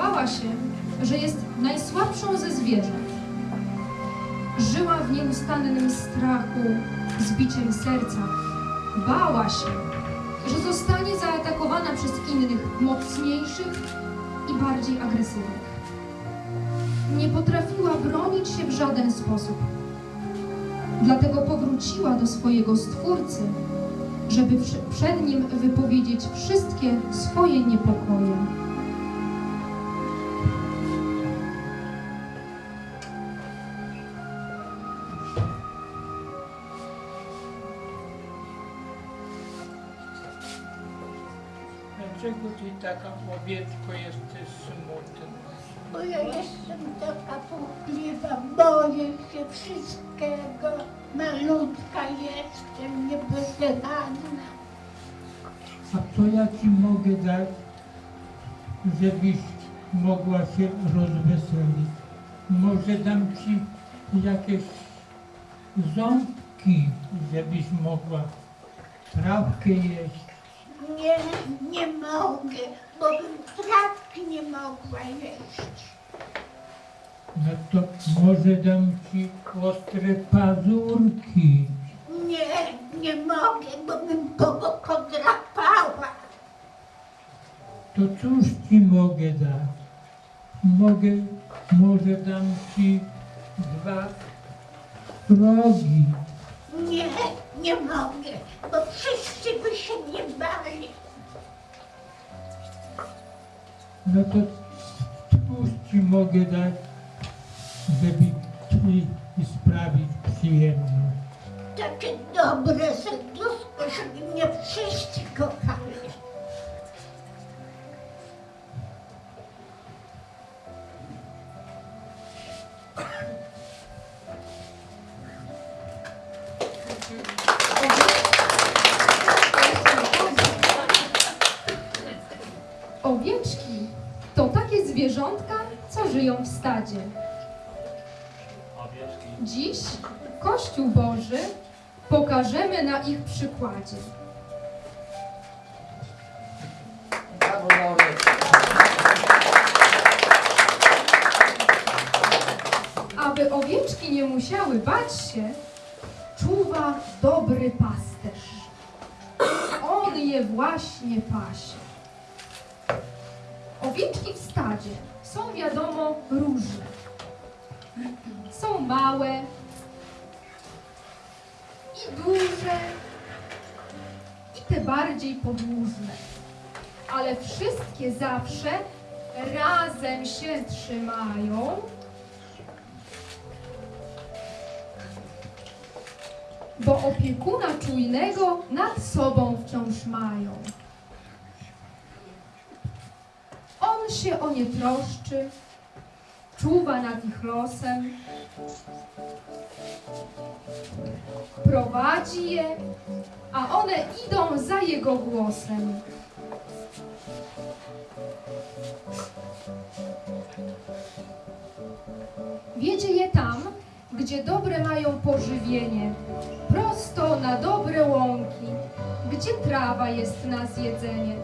zorientowała się, że jest najsłabszą ze zwierząt. Żyła w nieustannym strachu, z biciem serca. Bała się, że zostanie zaatakowana przez innych, mocniejszych i bardziej agresywnych. Nie potrafiła bronić się w żaden sposób. Dlatego powróciła do swojego Stwórcy, żeby przed Nim wypowiedzieć wszystkie swoje niepokoje. Dlaczego ty taka owieczko jesteś smutna? Bo ja jestem taka płochliwa, boję się wszystkiego. Malutka jestem, niewychana. A co ja ci mogę dać, żebyś mogła się rozweselić? Może dam ci jakieś ząbki, żebyś mogła trawkę jeść. Nie, nie mogę, bo bym trawki nie mogła jeść. No to może dam ci ostre pazurki. Nie, nie mogę, bo bym kogo podrapała. To cóż ci mogę dać? Mogę, może dam ci dwa rogi. Nie, nie mogę, bo wszyscy by się nie bali. No to cóż ci mogę dać, żeby ci sprawić przyjemność? Takie dobre serduszko, żeby mnie wszyscy kochali. Zwierzątka, co żyją w stadzie. Dziś Kościół Boży pokażemy na ich przykładzie. Aby owieczki nie musiały bać się, czuwa dobry pasterz. On je właśnie pasie. Owieczki w stadzie są wiadomo różne. Są małe i duże i te bardziej podłużne. Ale wszystkie zawsze razem się trzymają bo opiekuna czujnego nad sobą wciąż mają. Się o nie troszczy, czuwa nad ich losem, prowadzi je, a one idą za jego głosem. Wiedzie je tam, gdzie dobre mają pożywienie, prosto na dobre łąki, gdzie trawa jest na zjedzenie.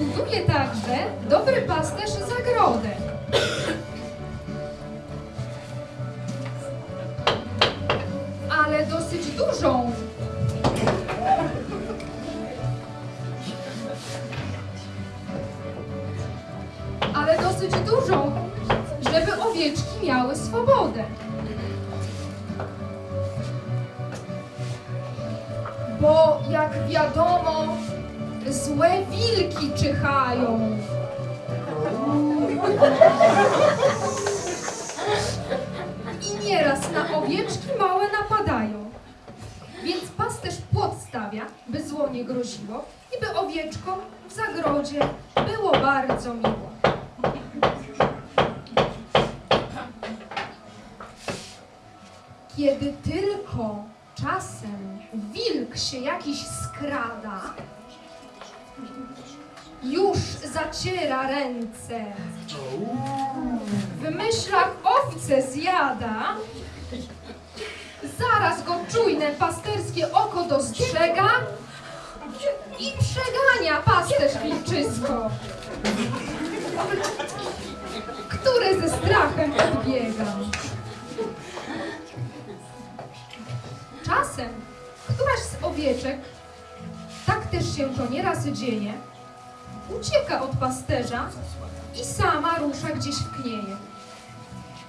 Buduje także dobry pasterz zagrodę. ale dosyć dużą. Ale dosyć dużą, żeby owieczki miały swobodę. Bo jak wiadomo, złe wilki czyhają. I nieraz na owieczki małe napadają. Więc pasterz płot stawia, by zło nie groziło i by owieczkom w zagrodzie było bardzo miło. Kiedy tylko czas Czasem wilk się jakiś skrada, zaciera ręce, w myślach owce zjada, zaraz go czujne pasterskie oko dostrzega i przegania pasterz wilczysko, które ze strachem odbiega. Czasem któraś z owieczek, tak też się to nieraz dzieje, ucieka od pasterza i sama rusza gdzieś w knieje.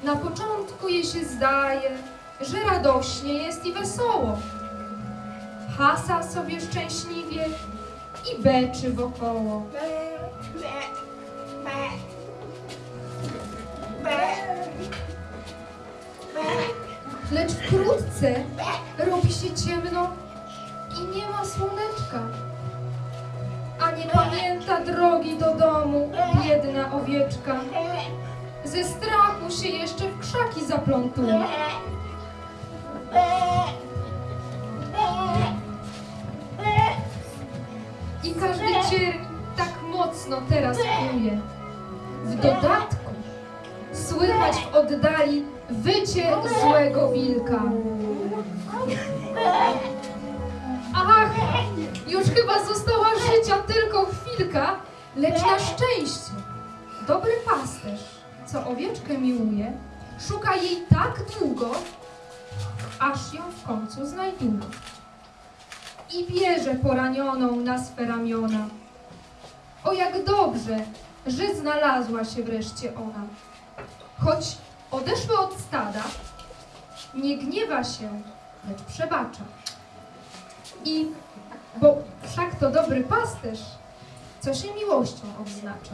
Na początku jej się zdaje, że radośnie jest i wesoło. Hasa sobie szczęśliwie i beczy wokoło. Lecz wkrótce robi się ciemno i nie ma słoneczka. Nie pamięta drogi do domu biedna owieczka. Ze strachu się jeszcze w krzaki zaplątuje. I każdy cierń tak mocno teraz kuje. W dodatku słychać w oddali wycie złego wilka. Ach, już chyba została życia tylko chwilka, lecz na szczęście dobry pasterz, co owieczkę miłuje, szuka jej tak długo, aż ją w końcu znajduje. I bierze poranioną na swe ramiona. O jak dobrze, że znalazła się wreszcie ona. Choć odeszła od stada, nie gniewa się, lecz przebacza. I, bo wszak to dobry pasterz, co się miłością odznacza.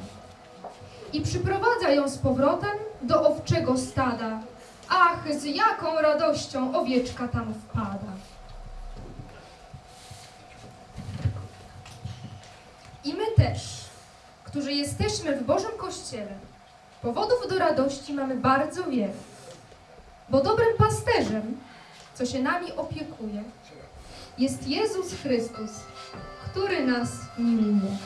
I przyprowadza ją z powrotem do owczego stada. Ach, z jaką radością owieczka tam wpada. I my też, którzy jesteśmy w Bożym Kościele, powodów do radości mamy bardzo wiele. Bo dobrym pasterzem, co się nami opiekuje, jest Jezus Chrystus, który nas miłuje.